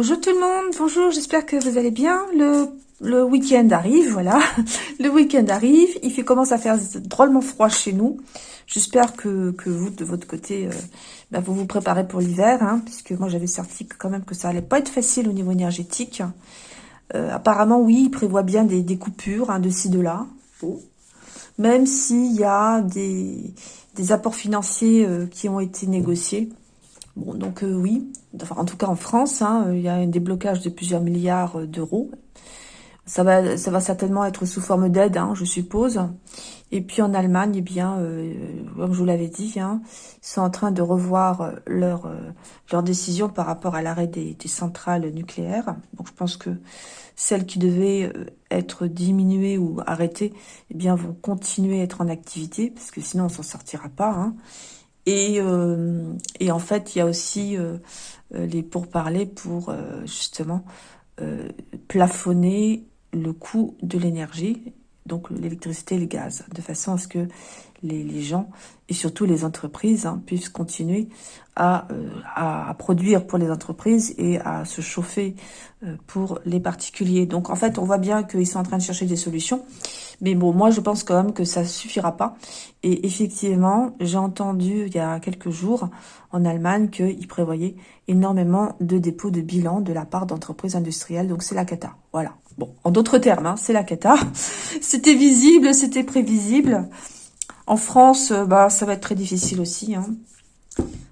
Bonjour tout le monde, bonjour, j'espère que vous allez bien. Le, week-end arrive, voilà. Le week-end arrive, il fait commence à faire drôlement froid chez nous. J'espère que, vous, de votre côté, euh, bah, vous vous préparez pour l'hiver, hein, puisque moi j'avais sorti quand même que ça allait pas être facile au niveau énergétique. Euh, apparemment, oui, il prévoit bien des, des coupures hein, de ci, de là. Même s'il y a des, apports financiers euh, qui ont été négociés. Bon, donc oui, en tout cas en France, hein, il y a un déblocage de plusieurs milliards euh, d'euros. Ça va, ça va certainement être sous forme d'aide, hein, je suppose. Et puis en Allemagne, eh bien, euh, comme je vous l'avais dit, hein, ils sont en train de revoir leur, leur décision par rapport à l'arrêt des, centrales nucléaires. Donc je pense que celles qui devaient être diminuées ou arrêtées, eh bien, vont continuer à être en activité, parce que sinon on s'en sortira pas. Et, euh, en fait, il y a aussi euh, euh les pourparlers pour euh, justement euh, plafonner le coût de l'énergie, donc l'électricité et le gaz, de façon à ce que les, les gens et surtout les entreprises hein, puissent continuer à, à, produire pour les entreprises et à se chauffer pour les particuliers. Donc en fait, on voit bien qu'ils sont en train de chercher des solutions. Mais bon, moi, je pense quand même que ça suffira pas. Et effectivement, j'ai entendu il y a quelques jours en Allemagne qu'ils prévoyaient énormément de dépôts de bilan de la part d'entreprises industrielles. Donc, c'est la cata. Voilà. Bon, en d'autres termes, hein, c'est la cata. C'était visible, c'était prévisible. En France, euh, bah, ça va être très difficile aussi. Hein.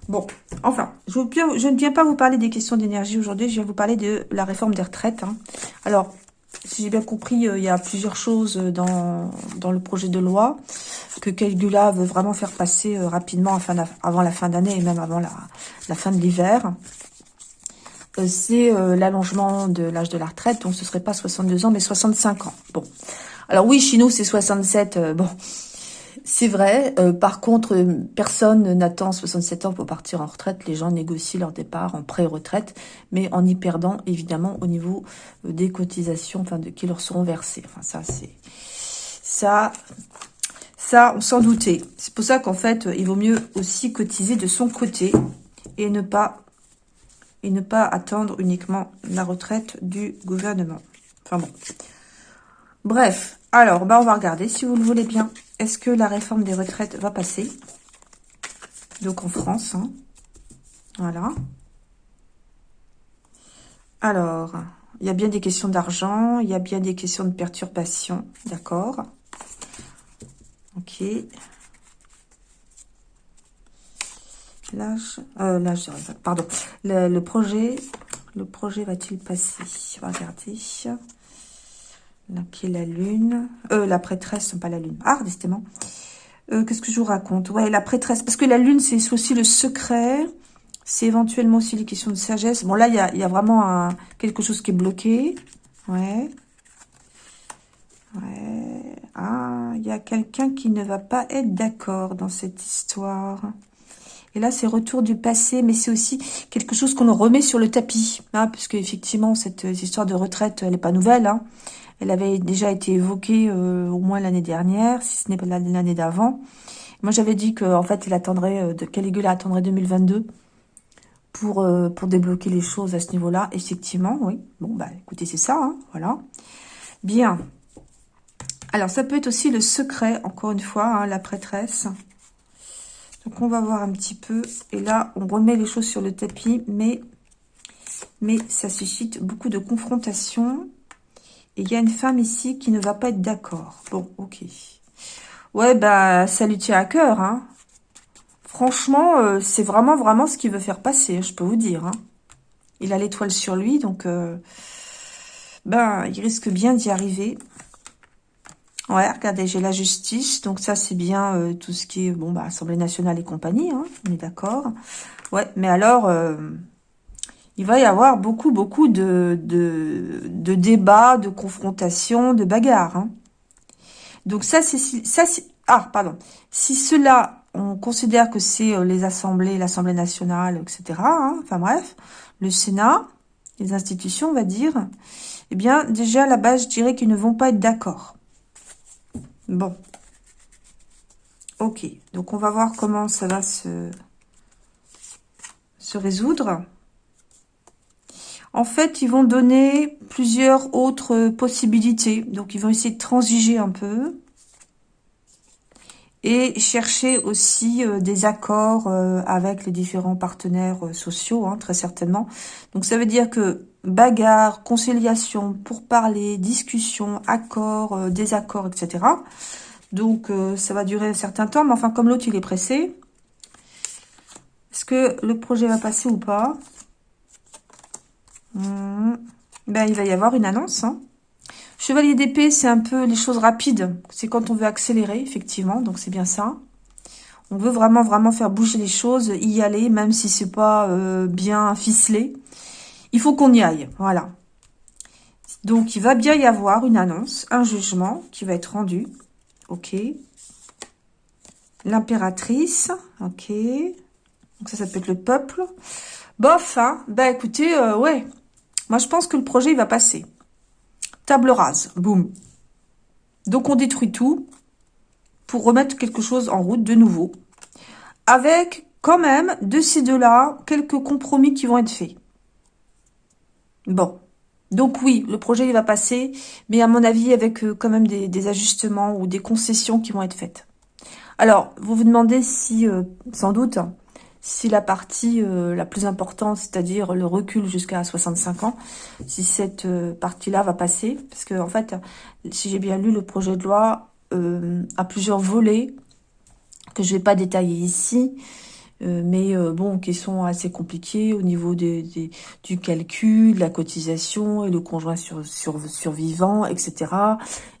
Bon, enfin, je, ne viens pas vous parler des questions d'énergie aujourd'hui, je vais vous parler de la réforme des retraites. Hein. Alors, si j'ai bien compris, euh, il y a plusieurs choses dans, dans le projet de loi que Calgula veut vraiment faire passer euh, rapidement avant la fin d'année et même avant la, fin de l'hiver. Euh, c'est l'allongement de l'âge de la retraite, donc ce serait pas 62 ans, mais 65 ans. Bon, alors oui, chez nous, c'est 67. bon, c'est vrai. Euh, par contre, personne n'attend 67 ans pour partir en retraite. Les gens négocient leur départ en pré-retraite, mais en y perdant évidemment au niveau euh, des cotisations, qui leur seront versées. Enfin ça, c'est ça, ça, on s'en doutait. C'est pour ça qu'en fait, il vaut mieux aussi cotiser de son côté et ne pas et ne pas attendre uniquement la retraite du gouvernement. Enfin bon. Bref, alors, bah on va regarder si vous le voulez bien. Est-ce que la réforme des retraites va passer? Donc en France. Hein. Voilà. Alors, il y a bien des questions d'argent, il y a bien des questions de perturbation. D'accord? Ok. L'âge, euh, l'âge, pardon. Le, projet, le projet va-t-il passer? On va regarder. Qui est la lune. Euh, la prêtresse, pas la lune. Ah, décidément. Euh, Qu'est-ce que je vous raconte? Ouais, la prêtresse. Parce que la lune, c'est aussi le secret. C'est éventuellement aussi les questions de sagesse. Bon, là, il y a, vraiment quelque chose qui est bloqué. Ouais. Ouais. Ah, il y a quelqu'un qui ne va pas être d'accord dans cette histoire. Et là, c'est retour du passé, mais c'est aussi quelque chose qu'on remet sur le tapis. Hein, parce qu'effectivement, cette histoire de retraite, elle n'est pas nouvelle. Hein. Elle avait déjà été évoquée euh, au moins l'année dernière, si ce n'est pas l'année d'avant. Moi, j'avais dit qu'en fait, il attendrait, euh, de Caligula attendrait 2022 pour, euh, pour débloquer les choses à ce niveau-là. Effectivement, oui. Bon, bah, écoutez, c'est ça, hein, voilà. Bien. Alors, ça peut être aussi le secret, encore une fois, hein, la prêtresse. Donc, on va voir un petit peu. Et là, on remet les choses sur le tapis, mais, mais ça suscite beaucoup de confrontations il y a une femme ici qui ne va pas être d'accord. Bon, ok. Ouais, bah, ça lui tient à cœur, hein. Franchement, euh, c'est vraiment, vraiment ce qu'il veut faire passer, je peux vous dire. Hein. Il a l'étoile sur lui, donc... Euh, ben, il risque bien d'y arriver. Ouais, regardez, j'ai la justice. Donc ça, c'est bien euh, tout ce qui est, bon, bah, Assemblée nationale et compagnie, hein, on est d'accord. Ouais, mais alors, il va y avoir beaucoup, beaucoup de, débats, de confrontations, de bagarres. Hein. Donc ça, c'est... ça Ah, pardon. Si cela, on considère que c'est euh, les assemblées, l'Assemblée nationale, etc., hein, enfin bref, le Sénat, les institutions, on va dire, eh bien, déjà, à la base, je dirais qu'ils ne vont pas être d'accord. Bon. Ok. Donc, on va voir comment ça va se, se résoudre. En fait, ils vont donner plusieurs autres possibilités. Donc, ils vont essayer de transiger un peu. Et chercher aussi euh, des accords euh, avec les différents partenaires euh, sociaux, hein, très certainement. Donc, ça veut dire que bagarre, conciliation, pourparler, discussion, accords, désaccords, etc. Donc, ça va durer un certain temps. Mais enfin, comme l'autre, il est pressé, est-ce que le projet va passer ou pas? Hmm. ben, Il va y avoir une annonce. Hein. Chevalier d'épée, c'est un peu les choses rapides. C'est quand on veut accélérer, effectivement. Donc, c'est bien ça. On veut vraiment, vraiment faire bouger les choses, y aller, même si c'est pas euh, bien ficelé. Il faut qu'on y aille, voilà. Donc, il va bien y avoir une annonce, un jugement qui va être rendu. Ok. L'impératrice, ok. Donc ça, ça peut être le peuple. Bof, hein Bah écoutez, euh, ouais. Moi, je pense que le projet, il va passer. Table rase, boum. Donc on détruit tout pour remettre quelque chose en route de nouveau. Avec quand même, de ces deux-là, quelques compromis qui vont être faits. Bon. Donc oui, le projet il va passer, mais à mon avis avec euh, quand même des, ajustements ou des concessions qui vont être faites. Alors, vous vous demandez si, euh, sans doute, si la partie euh, la plus importante, c'est-à-dire le recul jusqu'à 65 ans, si cette euh, partie-là va passer. Parce que, en fait, si j'ai bien lu le projet de loi, euh, a plusieurs volets que je vais pas détailler ici, mais bon, qui sont assez compliqués au niveau des, du calcul, de la cotisation et le conjoint sur, sur, survivant, etc.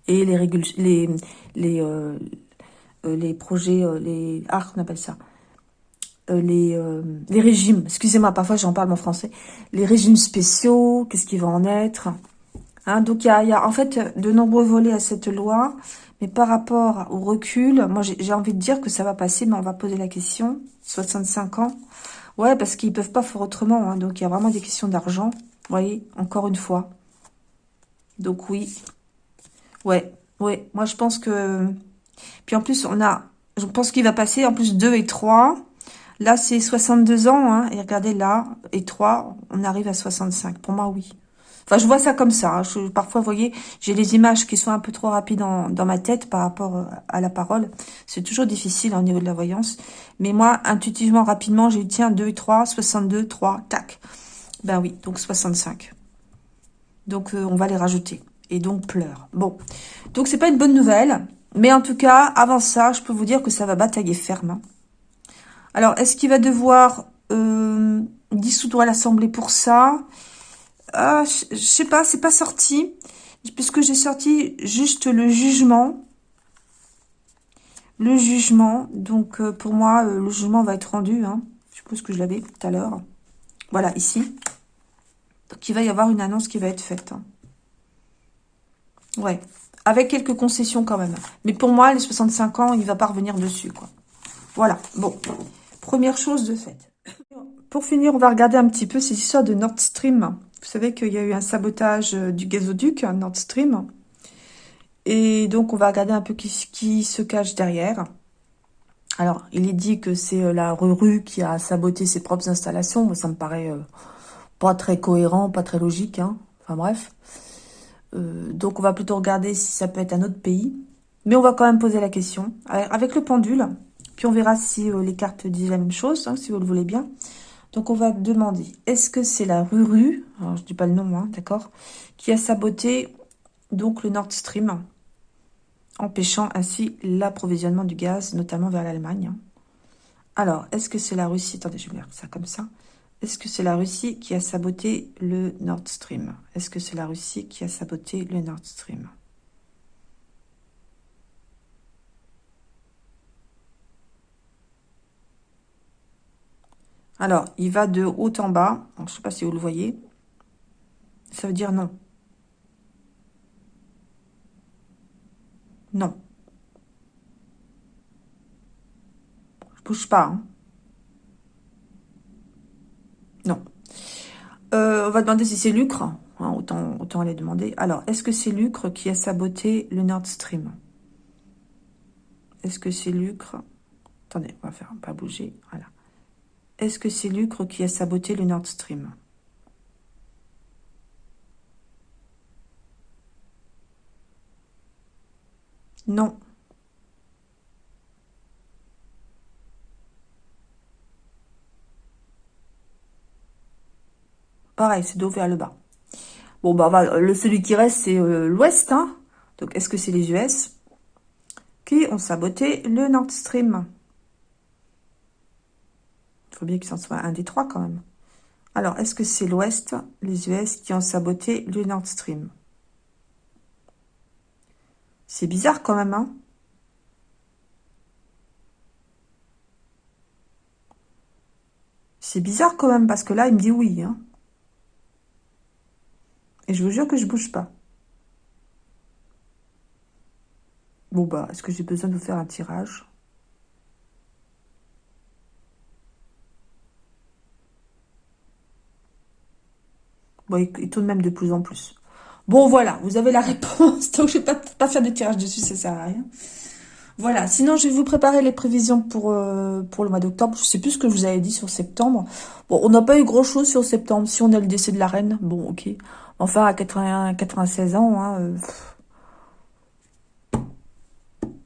Et les les les les projets, les ah, on appelle ça euh, les, euh, les régimes, excusez-moi, parfois j'en parle en français, les régimes spéciaux, qu'est-ce qui va en être hein, Donc il y a, en fait de nombreux volets à cette loi, mais par rapport au recul, moi j'ai envie de dire que ça va passer, mais on va poser la question, 65 ans, ouais, parce qu'ils peuvent pas faire autrement, hein, donc il y a vraiment des questions d'argent, voyez, encore une fois. Donc oui, ouais, ouais, moi je pense que... Puis en plus, on a, je pense qu'il va passer en plus 2 et 3, Là, c'est 62 ans, hein, et regardez là, et 3, on arrive à 65. Pour moi, oui. Enfin, je vois ça comme ça. Hein. Parfois, vous voyez, j'ai les images qui sont un peu trop rapides dans, ma tête par rapport euh, à la parole. C'est toujours difficile au niveau de la voyance. Mais moi, intuitivement, rapidement, j'ai dit, tiens, 2 et 3, 62, 3, tac. Ben oui, donc 65. Donc, euh, on va les rajouter. Et donc, pleure. Bon. Donc, c'est pas une bonne nouvelle. Mais en tout cas, avant ça, je peux vous dire que ça va batailler ferme. Hein. Alors, est-ce qu'il va devoir euh, dissoudre l'Assemblée pour ça? Ah, Je sais pas, c'est pas sorti. Puisque j'ai sorti juste le jugement. Le jugement. Donc, euh, pour moi, euh, le jugement va être rendu. Hein. Je suppose que je l'avais tout à l'heure. Voilà, ici. Donc, il va y avoir une annonce qui va être faite. Hein. Ouais. Avec quelques concessions quand même. Mais pour moi, les 65 ans, il va pas revenir dessus. Voilà. Bon. Première chose de fait. Pour finir, on va regarder un petit peu ces histoires de Nord Stream. Vous savez qu'il y a eu un sabotage euh, du gazoduc Nord Stream. Et donc, on va regarder un peu qui, qui se cache derrière. Alors, il est dit que c'est euh, la Ruru qui a saboté ses propres installations. ça me paraît euh, pas très cohérent, pas très logique. Hein. Enfin bref. donc, on va plutôt regarder si ça peut être un autre pays. Mais on va quand même poser la question. Avec le pendule, puis on verra si euh, les cartes disent la même chose, hein, si vous le voulez bien. Donc on va demander, est-ce que c'est la Ruru, alors je dis pas le nom, hein, d'accord, qui a saboté donc le Nord Stream, empêchant ainsi l'approvisionnement du gaz, notamment vers l'Allemagne. Alors, est-ce que c'est la Russie Attendez, je vais mettre ça comme ça. Est-ce que c'est la Russie qui a saboté le Nord Stream? Est-ce que c'est la Russie qui a saboté le Nord Stream? Alors, il va de haut en bas. je ne sais pas si vous le voyez. Ça veut dire non. Non. Je bouge pas. Hein. Non. Euh, on va demander si c'est Lucre. Hein, autant, aller demander. Alors, est-ce que c'est Lucre qui a saboté le Nord Stream? Est-ce que c'est Lucre? Attendez, on va faire pas bouger. Voilà. Est-ce que c'est Lucre qui a saboté le Nord Stream? Non. Pareil, c'est dos vers le bas. Bon, bah, le, celui qui reste, c'est euh, l'Ouest. Hein. Donc, est-ce que c'est les US qui ont saboté le Nord Stream? Bien qu'il s'en soit un des trois, quand même. Alors, est-ce que c'est l'ouest, les US, qui ont saboté le Nord Stream? C'est bizarre, quand même, hein? C'est bizarre, quand même, parce que là, il me dit oui, hein et je vous jure que je bouge pas. Bon bah, est-ce que j'ai besoin de vous faire un tirage? Bon, il, tourne même de plus en plus. Bon, voilà, vous avez la réponse. Donc, je ne vais pas, faire de tirage dessus, ça sert à rien. Voilà, sinon, je vais vous préparer les prévisions pour, euh, le mois d'octobre. Je sais plus ce que je vous avais dit sur septembre. Bon, on n'a pas eu grand-chose sur septembre. Si on a le décès de la reine, bon, ok. Enfin, à 81, 96 ans, hein, euh,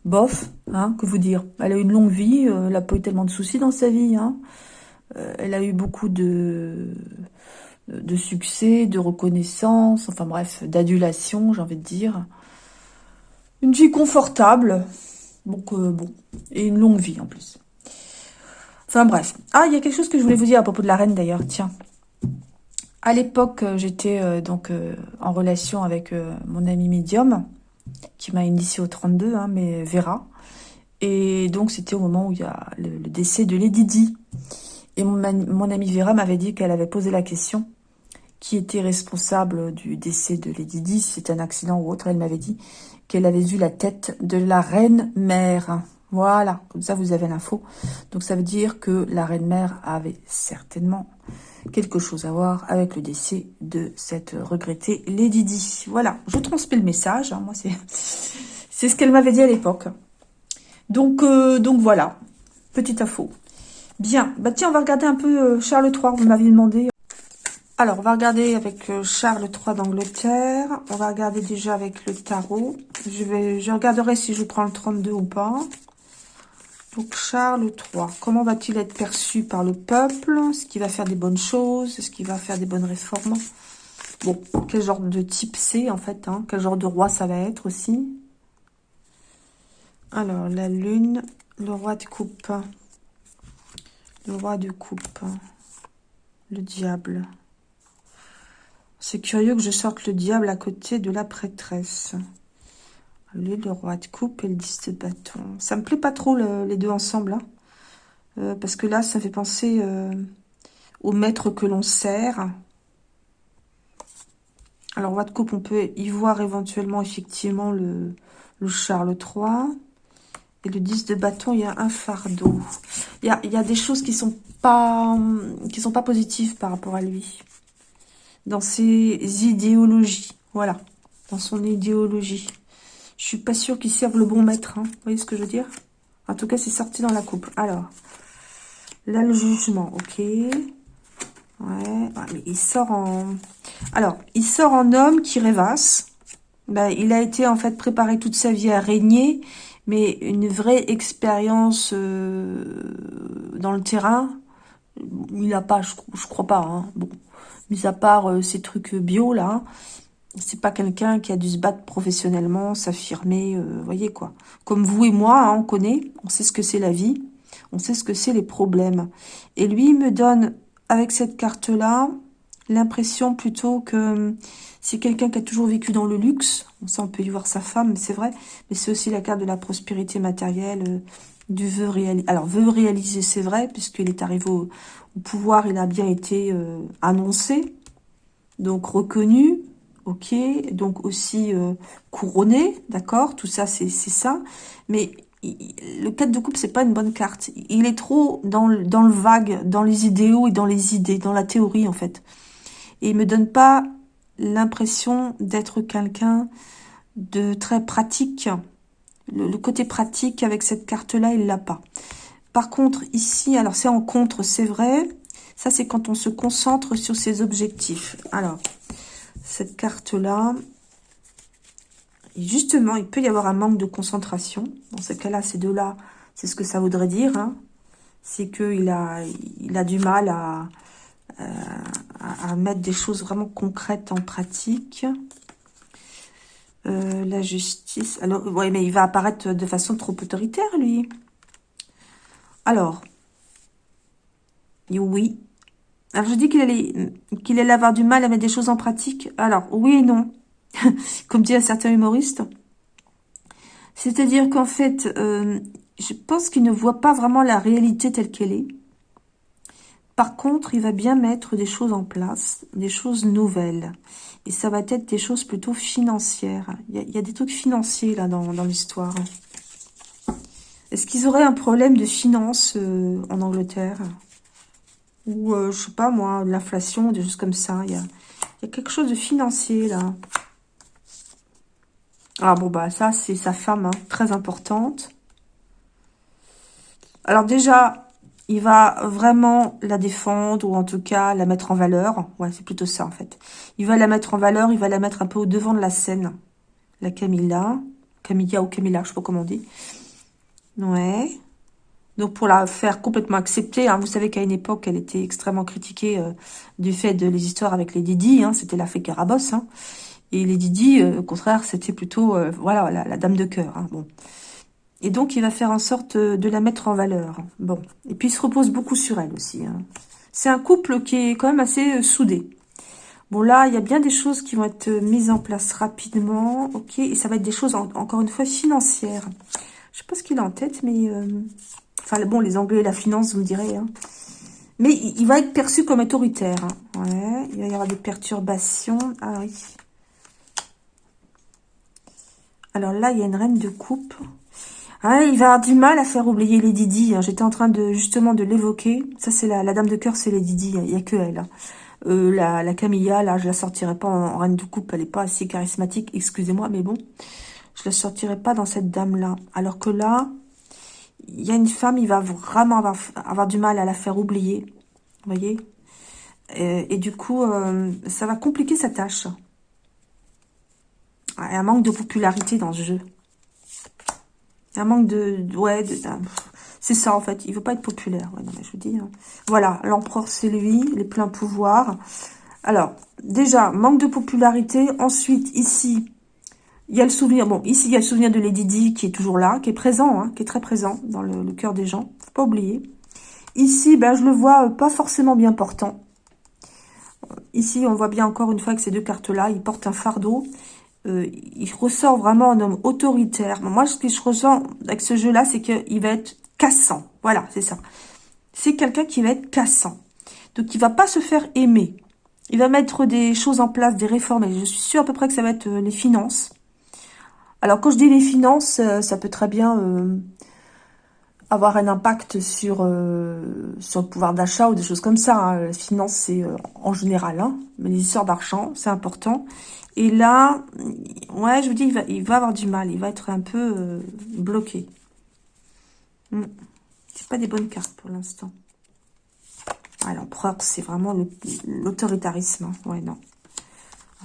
bof, hein, que vous dire. Elle a eu une longue vie, euh, elle n'a pas eu tellement de soucis dans sa vie. Hein. Elle a eu beaucoup de, de succès, de reconnaissance, enfin bref, d'adulation, j'ai envie de dire. Une vie confortable, donc bon, et une longue vie en plus. Enfin bref. Ah, il y a quelque chose que je voulais vous dire à propos de la reine d'ailleurs, tiens. À l'époque, euh, j'étais euh, donc euh, en relation avec mon ami médium, qui m'a initié au 32, hein, mais Vera. Et donc, c'était au moment où il y a le, décès de Lady Di. Et mon, mon Vera m'avait dit qu'elle avait posé la question qui était responsable du décès de Lady Di, si c'était un accident ou autre. Elle m'avait dit qu'elle avait vu la tête de la reine-mère. Voilà, comme ça vous avez l'info. Donc ça veut dire que la reine-mère avait certainement quelque chose à voir avec le décès de cette regrettée Lady Di. Voilà, je transmets le message. Hein, moi, c'est ce qu'elle m'avait dit à l'époque. Donc, euh, donc voilà, petite info. Bien, bah tiens, on va regarder un peu euh, Charles III, vous m'aviez demandé. Alors, on va regarder avec euh, Charles III d'Angleterre. On va regarder déjà avec le tarot. Je, vais, je regarderai si je prends le 32 ou pas. Donc Charles III, comment va-t-il être perçu par le peuple? Est-ce qu'il va faire des bonnes choses? Est-ce qu'il va faire des bonnes réformes? Bon, quel genre de type c'est en fait hein? Quel genre de roi ça va être aussi? Alors, la lune, le roi de coupe. Le roi de coupe. Le diable. C'est curieux que je sorte le diable à côté de la prêtresse le roi de coupe et le 10 de bâton. Ça me plaît pas trop les deux ensemble. Hein. Euh, parce que là, ça fait penser euh, au maître que l'on sert. Alors, roi de coupe, on peut y voir éventuellement, effectivement, le, le Charles III. Et le 10 de bâton, il y a un fardeau. Il y a, des choses qui sont qui sont pas positives par rapport à lui. Dans ses idéologies. Voilà. Dans son idéologie. Je suis pas sûre qu'il serve le bon maître. Hein. Vous voyez ce que je veux dire? En tout cas, c'est sorti dans la coupe. Alors, là, le jugement. Ok. Ouais. mais il sort en... Alors, il sort en homme qui rêvasse. Ben, il a été, en fait, préparé toute sa vie à régner. Mais une vraie expérience euh, dans le terrain, il n'a pas, je, crois pas. Hein. Bon, mis à part euh, ces trucs bio, là, c'est pas quelqu'un qui a dû se battre professionnellement, s'affirmer, euh, voyez quoi. Comme vous et moi, hein, on connaît, on sait ce que c'est la vie, on sait ce que c'est les problèmes. Et lui, il me donne, avec cette carte-là, l'impression plutôt que c'est quelqu'un qui a toujours vécu dans le luxe. Ça, on peut y voir sa femme, c'est vrai, mais c'est aussi la carte de la prospérité matérielle, euh, du vœu réalisé. Alors, vœu réalisé, c'est vrai, puisqu'il est arrivé au, pouvoir, il a bien été euh, annoncé, donc reconnu, ok, donc aussi euh, couronné, d'accord, tout ça c'est ça, mais le 4 de coupe c'est pas une bonne carte, il est trop dans le, dans le vague, dans les idéaux et dans les idées, dans la théorie en fait, et il me donne pas l'impression d'être quelqu'un de très pratique, le, côté pratique avec cette carte là il l'a pas. Par contre ici, alors c'est en contre, c'est vrai, ça c'est quand on se concentre sur ses objectifs. Alors, cette carte-là, justement, il peut y avoir un manque de concentration. Dans ce cas-là, ces deux-là, c'est ce que ça voudrait dire. Hein. C'est qu'il a, il a du mal à, à, mettre des choses vraiment concrètes en pratique. Euh, la justice. Alors, ouais, mais il va apparaître de façon trop autoritaire, lui. Alors, oui. Alors, je dis qu'il allait, qu'il allait avoir du mal à mettre des choses en pratique. Alors, oui et non. Comme dit un certain humoriste. C'est-à-dire qu'en fait, euh, je pense qu'il ne voit pas vraiment la réalité telle qu'elle est. Par contre, il va bien mettre des choses en place, des choses nouvelles. Et ça va être des choses plutôt financières. Il y a, des trucs financiers là dans, l'histoire. Est-ce qu'ils auraient un problème de finance euh, en Angleterre? Ou, euh, je sais pas moi, l'inflation, des choses comme ça. Il y a, y a quelque chose de financier là. Ah bon, bah ça, c'est sa femme, hein, très importante. Alors déjà, il va vraiment la défendre, ou en tout cas la mettre en valeur. Ouais, c'est plutôt ça, en fait. Il va la mettre en valeur, il va la mettre un peu au devant de la scène. La Camilla. Camilla ou Camilla, je sais pas comment on dit. Ouais. Donc, pour la faire complètement accepter, hein, vous savez qu'à une époque, elle était extrêmement critiquée euh, du fait de les histoires avec les Didi. Hein, C'était la fée Carabosse. Hein. Et les Didi, euh, au contraire, c'était plutôt euh, voilà la, dame de cœur. Hein, bon. Et donc, il va faire en sorte de la mettre en valeur. Bon. Et puis, il se repose beaucoup sur elle aussi. Hein. C'est un couple qui est quand même assez euh, soudé. Bon, là, il y a bien des choses qui vont être mises en place rapidement. Ok. Et ça va être des choses, encore une fois, financières. Je sais pas ce qu'il a en tête, mais... Euh, enfin, bon, les Anglais, la finance, vous me direz. Hein. Mais il va être perçu comme autoritaire. Hein. Ouais. Il va y avoir des perturbations. Ah oui. Alors là, il y a une reine de coupe. Ah, il va avoir du mal à faire oublier les Didi. Hein. J'étais en train de justement de l'évoquer. Ça, c'est la, dame de cœur, c'est les Didi. Il n'y a que elle. Hein. Euh, la, la, Camilla, là, je la sortirai pas en, reine de coupe. Elle n'est pas assez charismatique, excusez-moi, mais bon. Je la sortirai pas dans cette dame-là. Alors que là, il y a une femme, il va vraiment avoir, du mal à la faire oublier. Vous voyez? Et, du coup, euh, ça va compliquer sa tâche. Il y a un manque de popularité dans ce jeu. Un manque de... ouais, c'est ça en fait. Il veut pas être populaire. Je vous dis. Hein. Voilà, l'empereur c'est lui, les pleins pouvoirs. Alors, déjà, manque de popularité. Ensuite, ici, il y a le souvenir. Bon, ici, il y a le souvenir de Lady Di qui est toujours là, qui est présent, hein, qui est très présent dans le, cœur des gens. Faut pas oublier. Ici, ben, je le vois euh, pas forcément bien portant. Ici, on voit bien encore une fois que ces deux cartes-là, il porte un fardeau. Euh, il ressort vraiment un homme autoritaire. Moi, ce que je ressens avec ce jeu-là, c'est qu'il va être cassant. Voilà, c'est ça. C'est quelqu'un qui va être cassant. Donc, il va pas se faire aimer. Il va mettre des choses en place, des réformes. Et je suis sûre à peu près que ça va être euh, les finances. Alors, quand je dis les finances, euh, ça peut très bien avoir un impact sur, sur le pouvoir d'achat ou des choses comme ça. Hein. Les finances, c'est en général. Hein. Mais les histoires d'argent, c'est important. Et là, ouais, je vous dis, il va, avoir du mal. Il va être un peu euh, bloqué. Hmm. C'est pas des bonnes cartes pour l'instant. Ah, l'empereur, c'est vraiment l'autoritarisme. Hein. Ouais, non.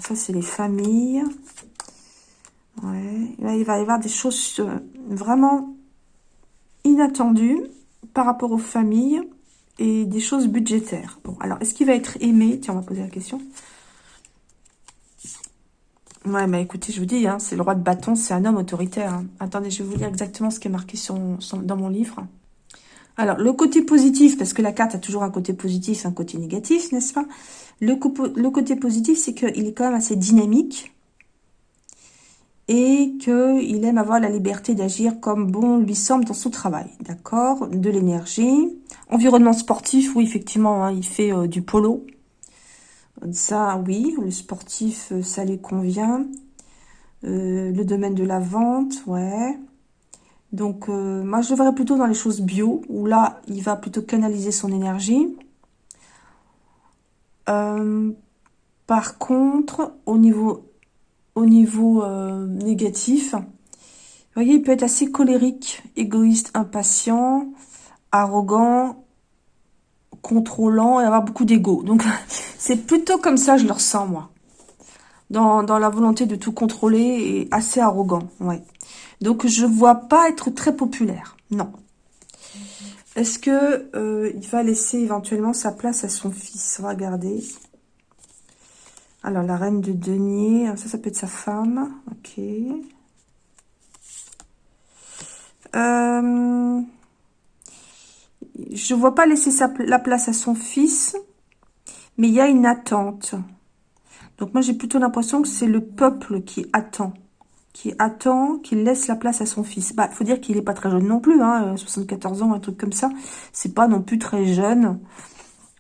ça, c'est les familles. Ouais. Il va y avoir des choses euh, vraiment inattendues par rapport aux familles et des choses budgétaires. Bon, alors, est-ce qu'il va être aimé? Tiens, on va poser la question. Ouais, mais écoutez, je vous dis, hein, c'est le roi de bâton, c'est un homme autoritaire. Hein. Attendez, je vais vous lire exactement ce qui est marqué dans mon livre. Alors, le côté positif, parce que la carte a toujours un côté positif, un côté négatif, n'est-ce pas? Le, côté positif, c'est qu'il est quand même assez dynamique et qu'il aime avoir la liberté d'agir comme bon lui semble dans son travail, d'accord? De l'énergie. Environnement sportif, oui, effectivement, hein, il fait euh, du polo, ça, oui, le sportif, euh, ça lui convient. Euh, le domaine de la vente, ouais. Donc, moi, je verrais plutôt dans les choses bio, où là, il va plutôt canaliser son énergie. par contre, au niveau, au niveau négatif, vous voyez, il peut être assez colérique, égoïste, impatient, arrogant, contrôlant et avoir beaucoup d'ego. Donc, c'est plutôt comme ça, je le ressens, moi. dans, dans la volonté de tout contrôler et assez arrogant, ouais. Donc, je vois pas être très populaire, non. Est-ce que euh, il va laisser éventuellement sa place à son fils? On. Alors, la reine de denier, ça, ça peut être sa femme. Ok. Euh, je vois pas laisser la place à son fils, mais il y a une attente. Donc moi, j'ai plutôt l'impression que c'est le peuple qui attend. Qui attend, qui laisse la place à son fils. Bah, il faut dire qu'il n'est pas très jeune non plus, hein, 74 ans, un truc comme ça. C'est pas non plus très jeune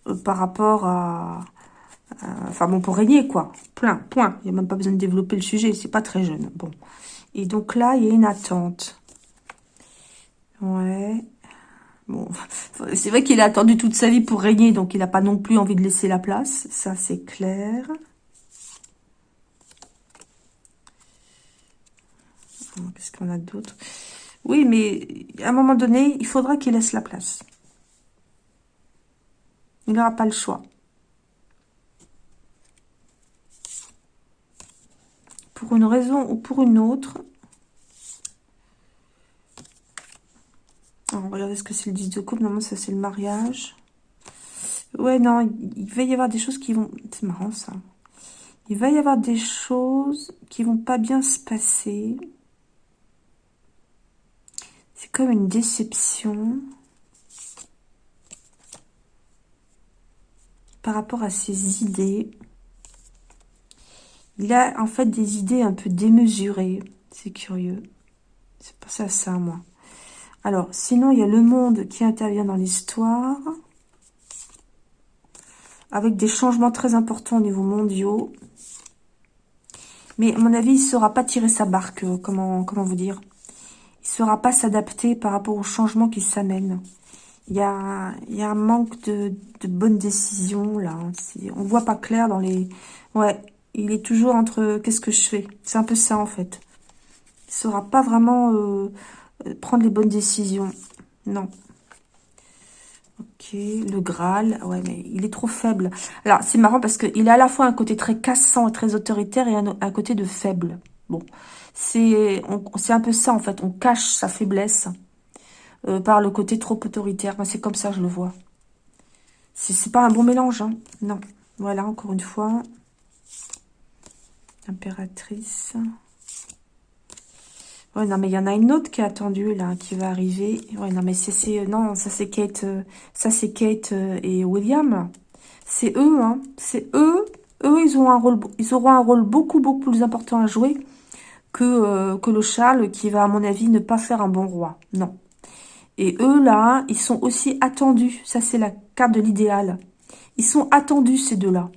euh, par rapport à... Enfin bon, pour régner, quoi. Plein, point. Il n'y a même pas besoin de développer le sujet, c'est pas très jeune. Bon. Et donc là, il y a une attente. Ouais. Bon, c'est vrai qu'il a attendu toute sa vie pour régner, donc il n'a pas non plus envie de laisser la place. Ça, c'est clair. Qu'est-ce qu'on a d'autre? Oui, mais à un moment donné, il faudra qu'il laisse la place. Il n'aura pas le choix. Pour une raison ou pour une autre, On va regarder ce que c'est le 10 de coupe. Normalement, ça, c'est le mariage. Ouais, non, il va y avoir des choses qui vont... C'est marrant, ça. Il va y avoir des choses qui vont pas bien se passer. C'est comme une déception. Par rapport à ses idées. Il a en fait des idées un peu démesurées. C'est curieux. C'est pas ça, ça, moi. Alors, sinon, il y a le monde qui intervient dans l'histoire. Avec des changements très importants au niveau mondiaux. Mais à mon avis, il ne saura pas tirer sa barque, euh, comment, vous dire. Il ne saura pas s'adapter par rapport aux changements qui s'amènent. Il y a, un manque de, de bonnes décisions, là. On voit pas clair dans les... Ouais, il est toujours entre... Qu'est-ce que je fais? C'est un peu ça, en fait. Il ne saura pas vraiment... Euh, euh, prendre les bonnes décisions. Non. Ok, le Graal. Ouais, mais il est trop faible. Alors, c'est marrant parce qu'il a à la fois un côté très cassant et très autoritaire et un, côté de faible. Bon, c'est un peu ça, en fait. On cache sa faiblesse euh, par le côté trop autoritaire. c'est comme ça, je le vois. C'est pas un bon mélange, hein. Non. Voilà, encore une fois. Impératrice non, mais il y en a une autre qui est attendue, là, qui va arriver. Ouais, non, mais c'est... Non, ça, c'est Kate... Euh, ça, c'est Kate euh, et William. C'est eux, hein. C'est eux. Eux, ils, ont un rôle, ils auront un rôle beaucoup, beaucoup plus important à jouer que, euh, que le Charles, qui va, à mon avis, ne pas faire un bon roi. Non. Et eux, là, ils sont aussi attendus. Ça, c'est la carte de l'idéal. Ils sont attendus, ces deux-là.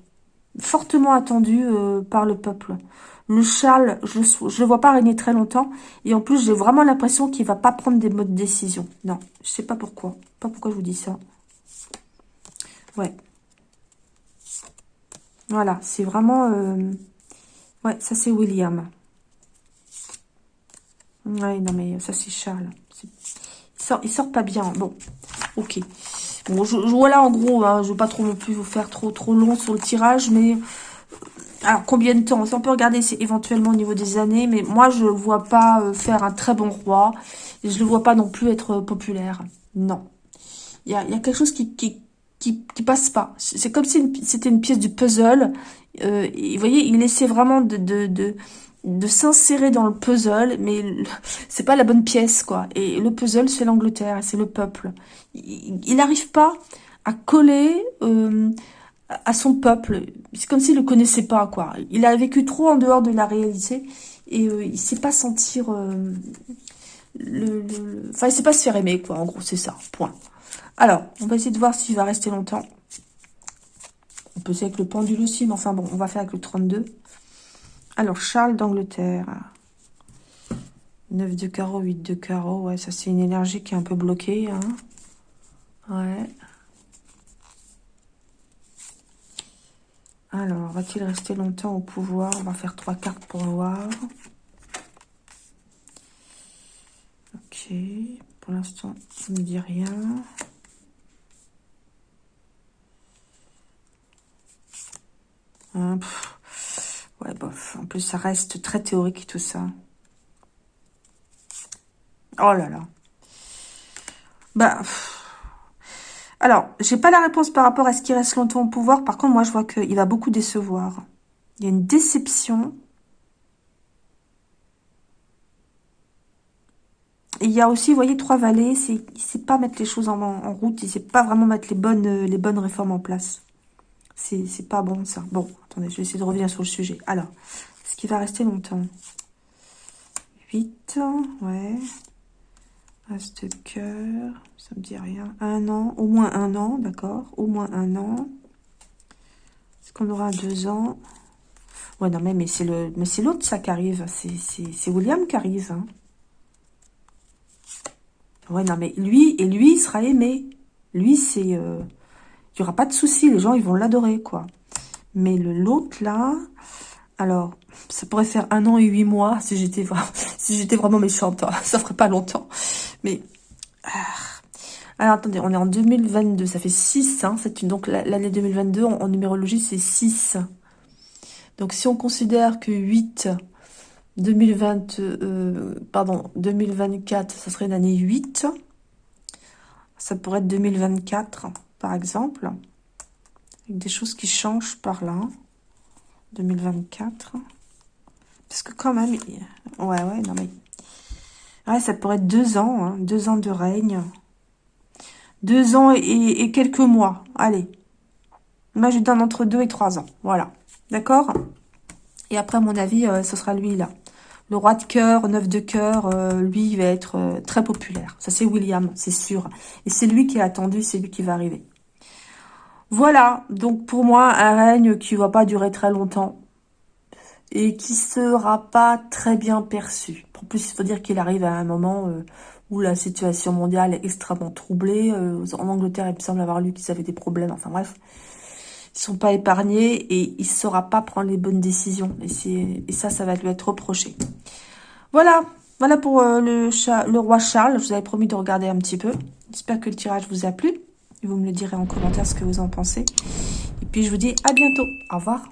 Fortement attendus par le peuple. Le Charles, je ne le vois pas régner très longtemps. Et en plus, j'ai vraiment l'impression qu'il va pas prendre des modes de décision. Non, je sais pas pourquoi. Pas pourquoi je vous dis ça. Ouais. Voilà, c'est vraiment... Euh, ouais, ça c'est William. Ouais, non mais ça c'est Charles. Il sort, il sort pas bien. Bon, ok. Bon, je, voilà en gros, hein, je ne veux pas trop non plus vous faire trop trop long sur le tirage, mais alors, combien de temps? On peut regarder c'est éventuellement au niveau des années, mais moi, je ne vois pas euh, faire un très bon roi. Et je ne le vois pas non plus être euh, populaire. Non. Il y a, quelque chose qui, qui, qui, passe pas. C'est comme si c'était une pièce du puzzle. Euh, et vous voyez, il essaie vraiment de, de, de s'insérer dans le puzzle, mais c'est pas la bonne pièce, quoi. Et le puzzle, c'est l'Angleterre, c'est le peuple. Il n'arrive pas à coller... Euh, à son peuple. C'est comme s'il le connaissait pas, quoi. Il a vécu trop en dehors de la réalité et euh, il sait pas sentir euh, le, Enfin, il sait pas se faire aimer, quoi. En gros, c'est ça. Point. Alors, on va essayer de voir s'il va rester longtemps. On peut essayer avec le pendule aussi, mais enfin bon, on va faire avec le 32. Alors, Charles d'Angleterre. 9 de carreau, 8 de carreau. Ouais, ça, c'est une énergie qui est un peu bloquée. Hein. Ouais. Alors, va-t-il rester longtemps au pouvoir? On va faire trois cartes pour voir. Ok. Pour l'instant, ça ne dit rien. Ouais, bof. plus, ça reste très théorique tout ça. Oh là là. Bah... Alors, j'ai pas la réponse par rapport à ce qu'il reste longtemps au pouvoir. Par contre, moi, je vois qu'il va beaucoup décevoir. Il y a une déception. Et il y a aussi, vous voyez, trois vallées. Il ne sait pas mettre les choses en, route. Il ne sait pas vraiment mettre les bonnes, les bonnes réformes en place. C'est pas bon, ça. Bon, attendez, je vais essayer de revenir sur le sujet. Alors, est-ce qu'il va rester longtemps 8, ouais. Reste cœur, ça me dit rien. Un an, au moins un an, d'accord. Au moins un an. Est-ce qu'on aura deux ans? Ouais, non, mais, mais c'est le, mais c'est l'autre, ça, qui arrive. C'est William qui arrive. Hein. Ouais, non, mais lui, et lui, il sera aimé. Lui, c'est... Euh, il n'y aura pas de souci. Les gens, ils vont l'adorer, quoi. Mais le l'autre, là... Alors, ça pourrait faire un an et huit mois si j'étais vraiment, si j'étais vraiment méchante. Hein. Ça ferait pas longtemps. Mais... Ah. Alors, attendez, on est en 2022. Ça fait 6. Hein, une, donc, l'année 2022, en, numérologie, c'est 6. Donc, si on considère que 8... 2020, euh, pardon, 2024, ça serait l'année 8. Ça pourrait être 2024, par exemple. Avec des choses qui changent par là. 2024. Parce que quand même... Ouais, ouais, non mais... Ouais, ça pourrait être deux ans, hein, deux ans de règne. Deux ans et, quelques mois. Allez. Moi, je donne entre deux et trois ans. Voilà. D'accord? Et après, à mon avis, euh, ce sera lui, là. Le roi de cœur, neuf de cœur, euh, lui, il va être euh, très populaire. Ça, c'est William, c'est sûr. Et c'est lui qui est attendu, c'est lui qui va arriver. Voilà, donc pour moi, un règne qui va pas durer très longtemps et qui sera pas très bien perçu. En plus, il faut dire qu'il arrive à un moment euh, où la situation mondiale est extrêmement troublée. Euh, en Angleterre, il me semble avoir lu qu'ils avaient des problèmes. Enfin bref, ils sont pas épargnés et il saura pas prendre les bonnes décisions. Et, ça, ça va lui être reproché. Voilà, voilà pour euh, le roi Charles. Je vous avais promis de regarder un petit peu. J'espère que le tirage vous a plu. Vous me le direz en commentaire ce que vous en pensez. Et puis je vous dis à bientôt. Au revoir.